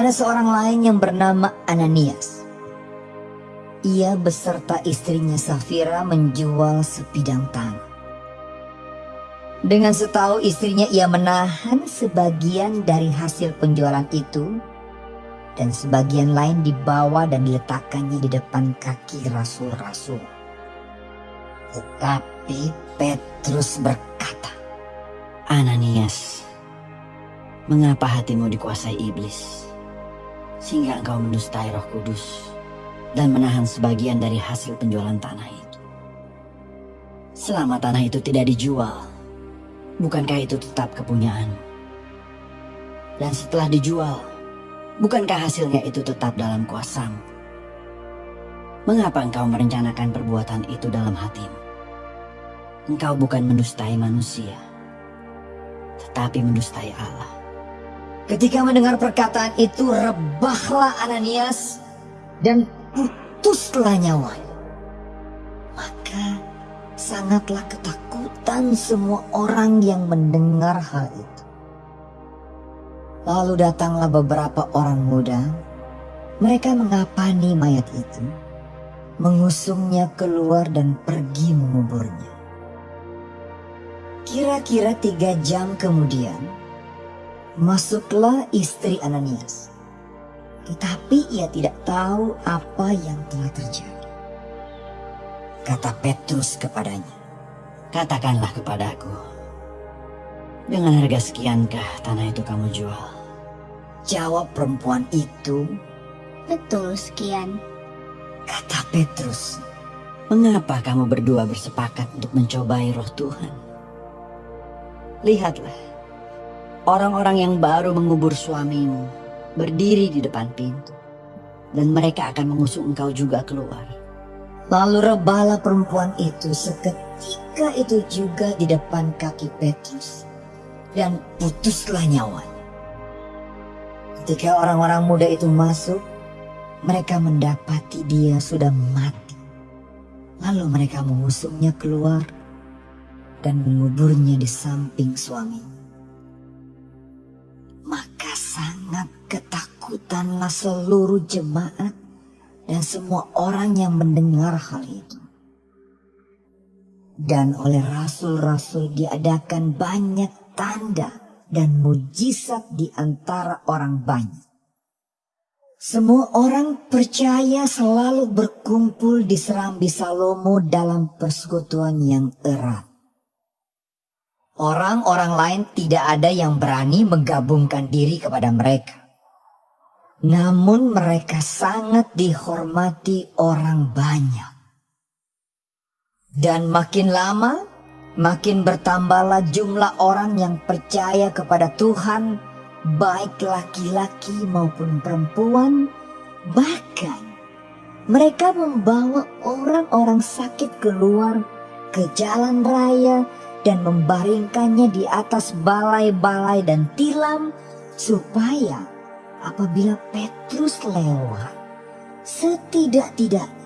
ada seorang lain yang bernama Ananias. Ia beserta istrinya Safira menjual sepidang tanah. Dengan setahu istrinya ia menahan sebagian dari hasil penjualan itu dan sebagian lain dibawa dan diletakkannya di depan kaki rasul-rasul. Tetapi Petrus berkata, Ananias, mengapa hatimu dikuasai iblis? Sehingga engkau mendustai roh kudus dan menahan sebagian dari hasil penjualan tanah itu. Selama tanah itu tidak dijual, bukankah itu tetap kepunyaan? Dan setelah dijual, bukankah hasilnya itu tetap dalam kuasamu? Mengapa engkau merencanakan perbuatan itu dalam hatimu? Engkau bukan mendustai manusia, tetapi mendustai Allah. Ketika mendengar perkataan itu, rebahlah Ananias dan putuslah nyawanya. Maka sangatlah ketakutan semua orang yang mendengar hal itu. Lalu datanglah beberapa orang muda. Mereka mengapani mayat itu, mengusungnya keluar dan pergi menguburnya. Kira-kira tiga jam kemudian, masuklah istri Ananias tetapi ia tidak tahu apa yang telah terjadi. Kata Petrus kepadanya, Katakanlah kepadaku, dengan harga sekiankah tanah itu kamu jual? Jawab perempuan itu, Betul sekian. Kata Petrus, Mengapa kamu berdua bersepakat untuk mencobai roh Tuhan? Lihatlah, orang-orang yang baru mengubur suamimu berdiri di depan pintu. Dan mereka akan mengusung engkau juga keluar. Lalu rebahlah perempuan itu seketika itu juga di depan kaki Petrus. Dan putuslah nyawanya. Ketika orang-orang muda itu masuk, mereka mendapati dia sudah mati. Lalu mereka mengusungnya keluar dan menguburnya di samping suaminya. Ketakutanlah seluruh jemaat dan semua orang yang mendengar hal itu. Dan oleh rasul-rasul diadakan banyak tanda dan mujizat di antara orang banyak. Semua orang percaya selalu berkumpul di Serambi Salomo dalam persekutuan yang erat. Orang-orang lain tidak ada yang berani menggabungkan diri kepada mereka. Namun mereka sangat dihormati orang banyak. Dan makin lama, makin bertambahlah jumlah orang yang percaya kepada Tuhan, baik laki-laki maupun perempuan, bahkan mereka membawa orang-orang sakit keluar ke jalan raya dan membaringkannya di atas balai-balai dan tilam supaya apabila Petrus lewat setidak-tidaknya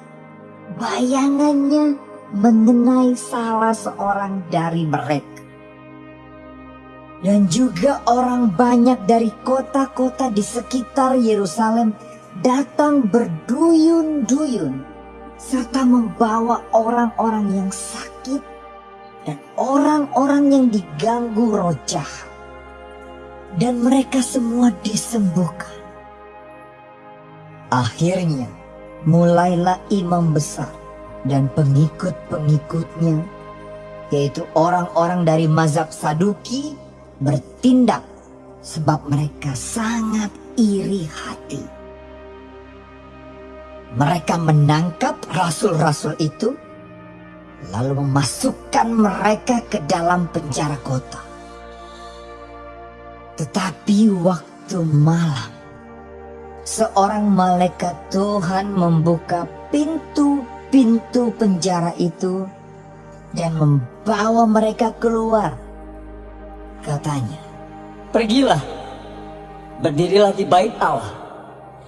bayangannya mengenai salah seorang dari mereka. Dan juga orang banyak dari kota-kota di sekitar Yerusalem datang berduyun-duyun serta membawa orang-orang yang sakit dan orang-orang yang diganggu roh jahat. Dan mereka semua disembuhkan. Akhirnya mulailah imam besar dan pengikut-pengikutnya, yaitu orang-orang dari mazhab Saduki, bertindak sebab mereka sangat iri hati. Mereka menangkap rasul-rasul itu lalu memasukkan mereka ke dalam penjara kota. Tetapi waktu malam, seorang malaikat Tuhan membuka pintu-pintu penjara itu dan membawa mereka keluar. Katanya, Pergilah, berdirilah di bait Allah,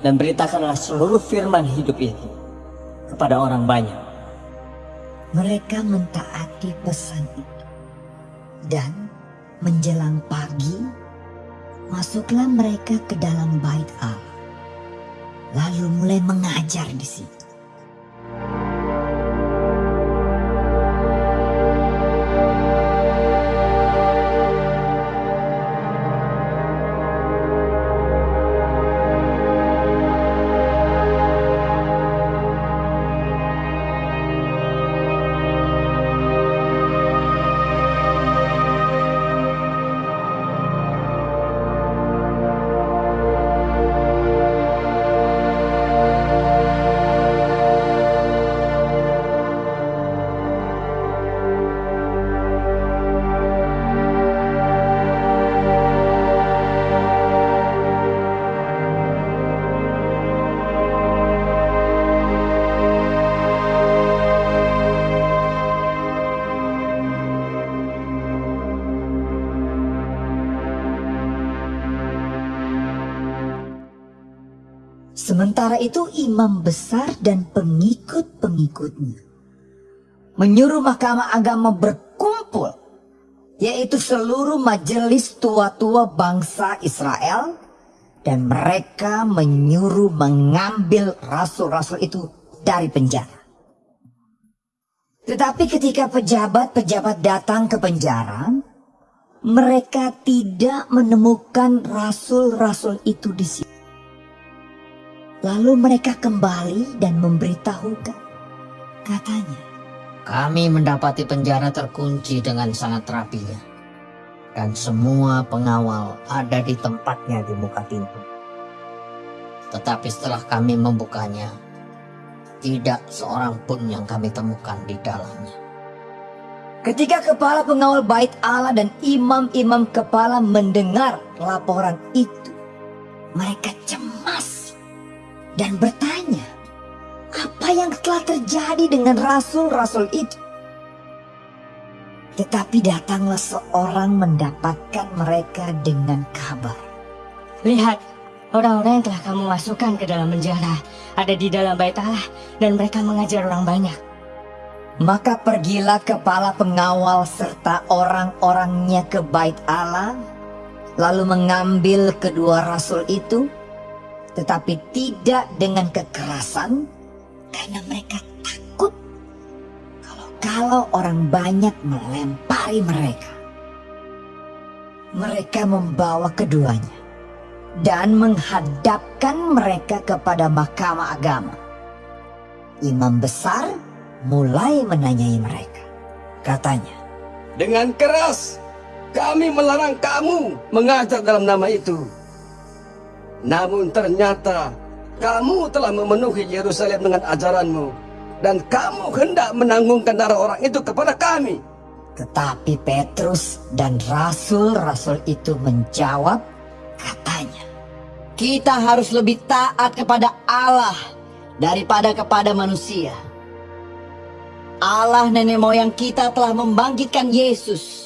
dan beritakanlah seluruh firman hidup itu kepada orang banyak mereka mentaati pesan itu. Dan menjelang pagi, masuklah mereka ke dalam bait Allah. lalu mulai mengajar di situ. Itu imam besar dan pengikut-pengikutnya menyuruh mahkamah agama berkumpul yaitu seluruh majelis tua-tua bangsa Israel dan mereka menyuruh mengambil rasul-rasul itu dari penjara. Tetapi ketika pejabat-pejabat datang ke penjara, mereka tidak menemukan rasul-rasul itu di situ. Lalu mereka kembali dan memberitahukan. Katanya, Kami mendapati penjara terkunci dengan sangat rapinya. Dan semua pengawal ada di tempatnya di muka pintu. Tetapi setelah kami membukanya, tidak seorang pun yang kami temukan di dalamnya. ketika kepala pengawal bait Allah dan imam-imam kepala mendengar laporan itu, mereka cemas dan bertanya, apa yang telah terjadi dengan rasul-rasul itu? Tetapi datanglah seorang mendapatkan mereka dengan kabar. Lihat, orang-orang yang telah kamu masukkan ke dalam penjara ada di dalam bait Allah dan mereka mengajar orang banyak. Maka pergilah kepala pengawal serta orang-orangnya ke bait Allah, lalu mengambil kedua rasul itu, tetapi tidak dengan kekerasan, karena mereka takut kalau-kalau orang banyak melempari mereka. Mereka membawa keduanya dan menghadapkan mereka kepada mahkamah agama. Imam besar mulai menanyai mereka. Katanya, Dengan keras kami melarang kamu mengajar dalam nama itu. Namun ternyata kamu telah memenuhi Yerusalem dengan ajaranmu dan kamu hendak menanggungkan darah orang itu kepada kami. Tetapi Petrus dan rasul-rasul itu menjawab katanya. Kita harus lebih taat kepada Allah daripada kepada manusia. Allah nenek moyang kita telah membangkitkan Yesus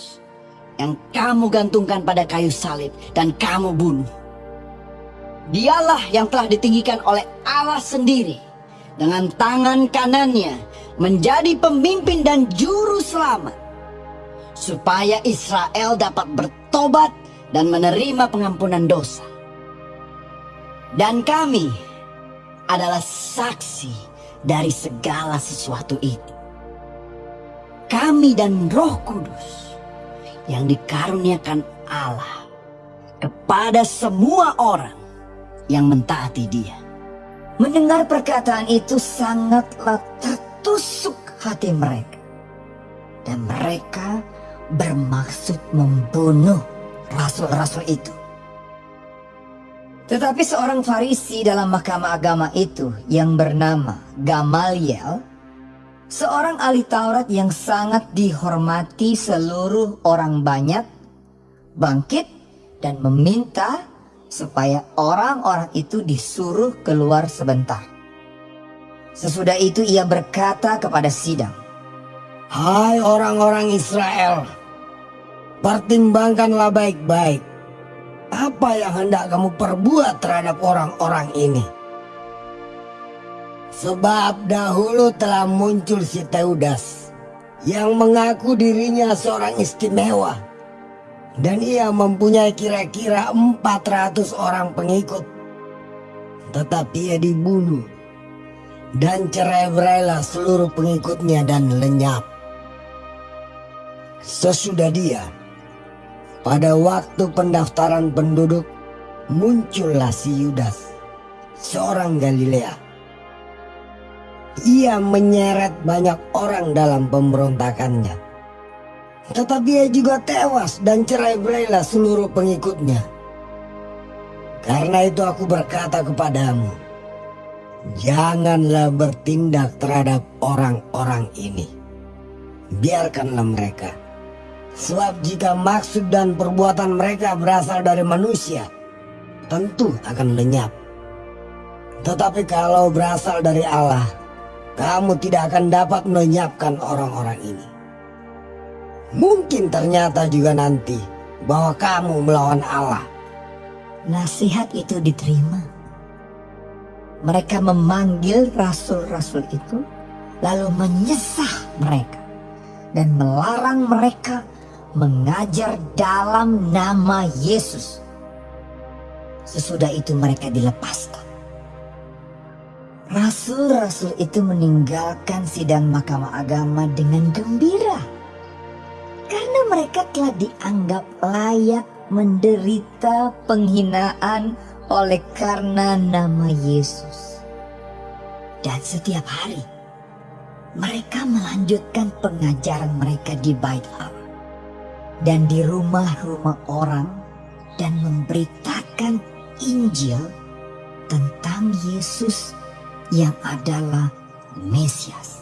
yang kamu gantungkan pada kayu salib dan kamu bunuh. Dialah yang telah ditinggikan oleh Allah sendiri dengan tangan kanannya menjadi pemimpin dan juru selamat supaya Israel dapat bertobat dan menerima pengampunan dosa. Dan kami adalah saksi dari segala sesuatu itu. Kami dan Roh Kudus yang dikaruniakan Allah kepada semua orang yang mentaati Dia. Mendengar perkataan itu sangatlah tertusuk hati mereka. Dan mereka bermaksud membunuh rasul-rasul itu. Tetapi seorang Farisi dalam mahkamah agama itu yang bernama Gamaliel, seorang ahli Taurat yang sangat dihormati seluruh orang banyak, bangkit dan meminta supaya orang-orang itu disuruh keluar sebentar. Sesudah itu ia berkata kepada sidang, Hai orang-orang Israel, pertimbangkanlah baik-baik apa yang hendak kamu perbuat terhadap orang-orang ini. Sebab dahulu telah muncul si Teudas yang mengaku dirinya seorang istimewa dan ia mempunyai kira-kira 400 orang pengikut. tetapi ia dibunuh. Dan cerai-berailah seluruh pengikutnya dan lenyap. Sesudah dia, pada waktu pendaftaran penduduk, muncullah si Yudas, seorang Galilea. Ia menyeret banyak orang dalam pemberontakannya. Tetapi ia juga tewas dan cerai-berailah seluruh pengikutnya. Karena itu aku berkata kepadamu, janganlah bertindak terhadap orang-orang ini. Biarkanlah mereka. Sebab jika maksud dan perbuatan mereka berasal dari manusia, tentu akan lenyap. Tetapi kalau berasal dari Allah, kamu tidak akan dapat melenyapkan orang-orang ini. Mungkin ternyata juga nanti bahwa kamu melawan Allah. Nasihat itu diterima. Mereka memanggil rasul-rasul itu, lalu menyesah mereka dan melarang mereka mengajar dalam nama Yesus. Sesudah itu mereka dilepaskan. Rasul-rasul itu meninggalkan sidang mahkamah agama dengan gembira. Karena mereka telah dianggap layak menderita penghinaan oleh karena nama Yesus. Dan setiap hari mereka melanjutkan pengajaran mereka di bait Allah dan di rumah-rumah orang dan memberitakan Injil tentang Yesus yang adalah Mesias.